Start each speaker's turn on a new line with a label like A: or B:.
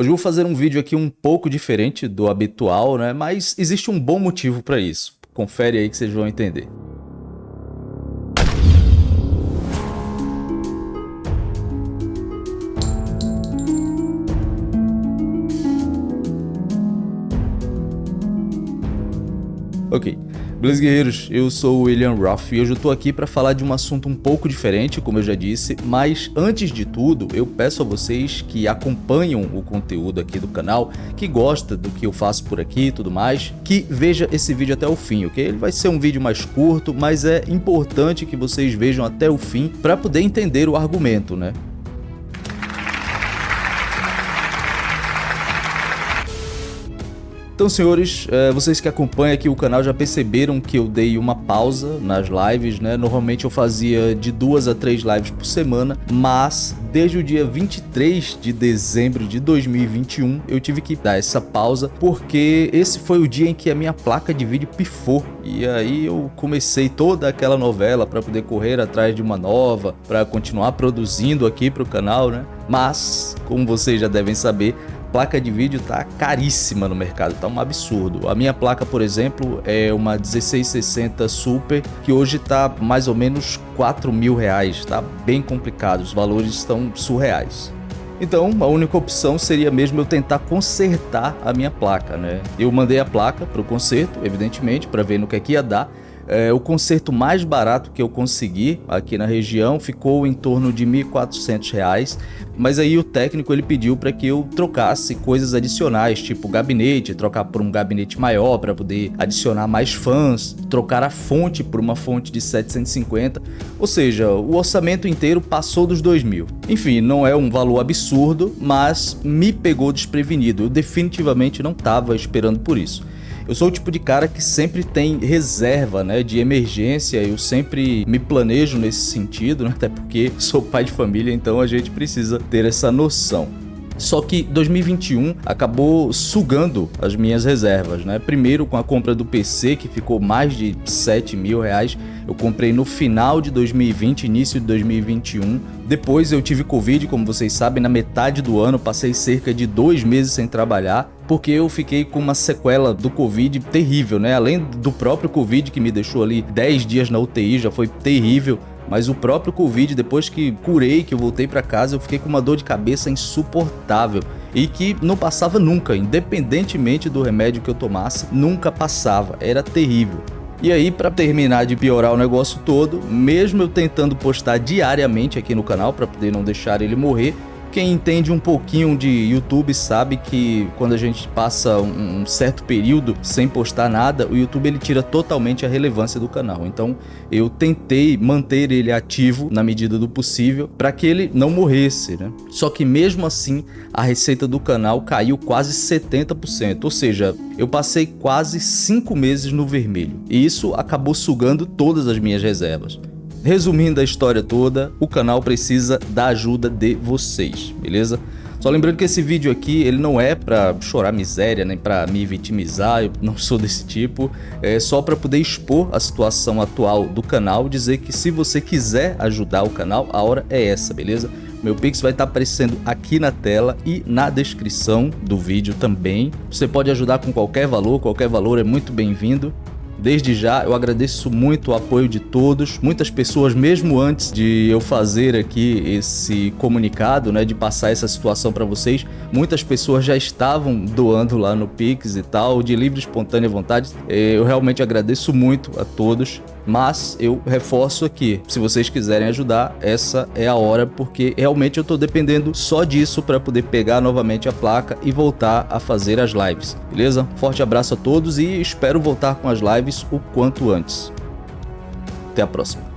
A: Hoje eu vou fazer um vídeo aqui um pouco diferente do habitual, né? Mas existe um bom motivo para isso. Confere aí que vocês vão entender. Ok, beleza guerreiros, eu sou o William Ruff e hoje eu tô aqui para falar de um assunto um pouco diferente, como eu já disse, mas antes de tudo eu peço a vocês que acompanham o conteúdo aqui do canal, que gosta do que eu faço por aqui e tudo mais, que veja esse vídeo até o fim, ok? Ele vai ser um vídeo mais curto, mas é importante que vocês vejam até o fim para poder entender o argumento, né? Então, senhores, eh, vocês que acompanham aqui o canal já perceberam que eu dei uma pausa nas lives, né? Normalmente eu fazia de duas a três lives por semana, mas desde o dia 23 de dezembro de 2021 eu tive que dar essa pausa porque esse foi o dia em que a minha placa de vídeo pifou e aí eu comecei toda aquela novela para poder correr atrás de uma nova, para continuar produzindo aqui para o canal, né? Mas, como vocês já devem saber, placa de vídeo tá caríssima no mercado, tá um absurdo. A minha placa, por exemplo, é uma 1660 Super, que hoje tá mais ou menos 4 mil reais, tá bem complicado, os valores estão surreais. Então, a única opção seria mesmo eu tentar consertar a minha placa, né? Eu mandei a placa para o conserto, evidentemente, para ver no que é que ia dar, é, o conserto mais barato que eu consegui aqui na região ficou em torno de R$ 1.400, mas aí o técnico ele pediu para que eu trocasse coisas adicionais, tipo gabinete, trocar por um gabinete maior para poder adicionar mais fãs, trocar a fonte por uma fonte de 750, ou seja, o orçamento inteiro passou dos 2 mil. Enfim, não é um valor absurdo, mas me pegou desprevenido, eu definitivamente não estava esperando por isso. Eu sou o tipo de cara que sempre tem reserva, né, de emergência, eu sempre me planejo nesse sentido, né, até porque sou pai de família, então a gente precisa ter essa noção. Só que 2021 acabou sugando as minhas reservas, né? Primeiro com a compra do PC, que ficou mais de 7 mil reais. Eu comprei no final de 2020, início de 2021. Depois eu tive Covid, como vocês sabem, na metade do ano. Passei cerca de dois meses sem trabalhar, porque eu fiquei com uma sequela do Covid terrível, né? Além do próprio Covid, que me deixou ali 10 dias na UTI, já foi terrível mas o próprio Covid, depois que curei, que eu voltei para casa, eu fiquei com uma dor de cabeça insuportável e que não passava nunca, independentemente do remédio que eu tomasse, nunca passava, era terrível. E aí, para terminar de piorar o negócio todo, mesmo eu tentando postar diariamente aqui no canal para poder não deixar ele morrer, quem entende um pouquinho de YouTube sabe que quando a gente passa um certo período sem postar nada, o YouTube ele tira totalmente a relevância do canal. Então eu tentei manter ele ativo na medida do possível para que ele não morresse, né? Só que mesmo assim a receita do canal caiu quase 70%, ou seja, eu passei quase 5 meses no vermelho. E isso acabou sugando todas as minhas reservas. Resumindo a história toda, o canal precisa da ajuda de vocês, beleza? Só lembrando que esse vídeo aqui, ele não é pra chorar miséria, nem pra me vitimizar, eu não sou desse tipo. É só pra poder expor a situação atual do canal, dizer que se você quiser ajudar o canal, a hora é essa, beleza? Meu Pix vai estar aparecendo aqui na tela e na descrição do vídeo também. Você pode ajudar com qualquer valor, qualquer valor é muito bem-vindo. Desde já eu agradeço muito o apoio de todos, muitas pessoas mesmo antes de eu fazer aqui esse comunicado, né, de passar essa situação para vocês, muitas pessoas já estavam doando lá no Pix e tal, de livre espontânea vontade. É, eu realmente agradeço muito a todos mas eu reforço aqui, se vocês quiserem ajudar, essa é a hora, porque realmente eu estou dependendo só disso para poder pegar novamente a placa e voltar a fazer as lives, beleza? Forte abraço a todos e espero voltar com as lives o quanto antes. Até a próxima.